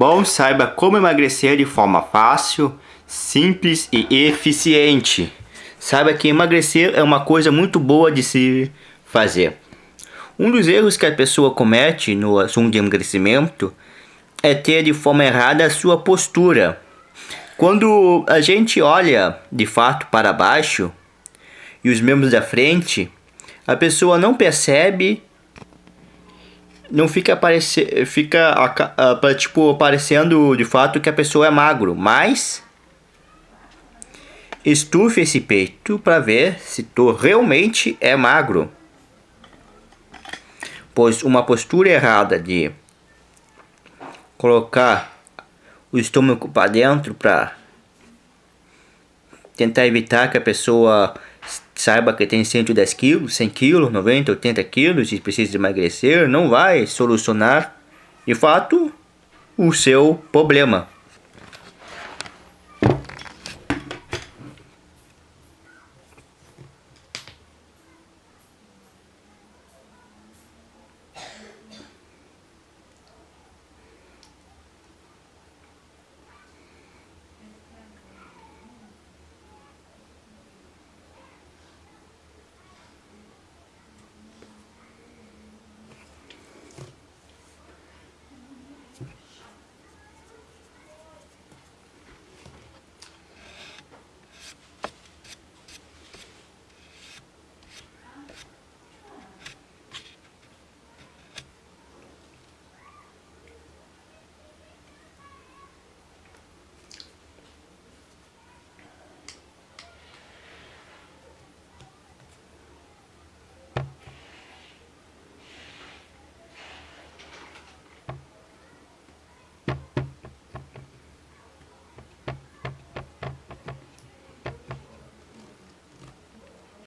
Bom, saiba como emagrecer de forma fácil, simples e eficiente. Saiba que emagrecer é uma coisa muito boa de se fazer. Um dos erros que a pessoa comete no assunto de emagrecimento é ter de forma errada a sua postura. Quando a gente olha de fato para baixo e os membros da frente, a pessoa não percebe não fica aparecer fica tipo aparecendo de fato que a pessoa é magro, mas estufe esse peito para ver se tu realmente é magro. Pois uma postura errada de colocar o estômago para dentro para tentar evitar que a pessoa saiba que tem 110 quilos, 100 quilos, 90, 80 quilos e precisa emagrecer, não vai solucionar, de fato, o seu problema.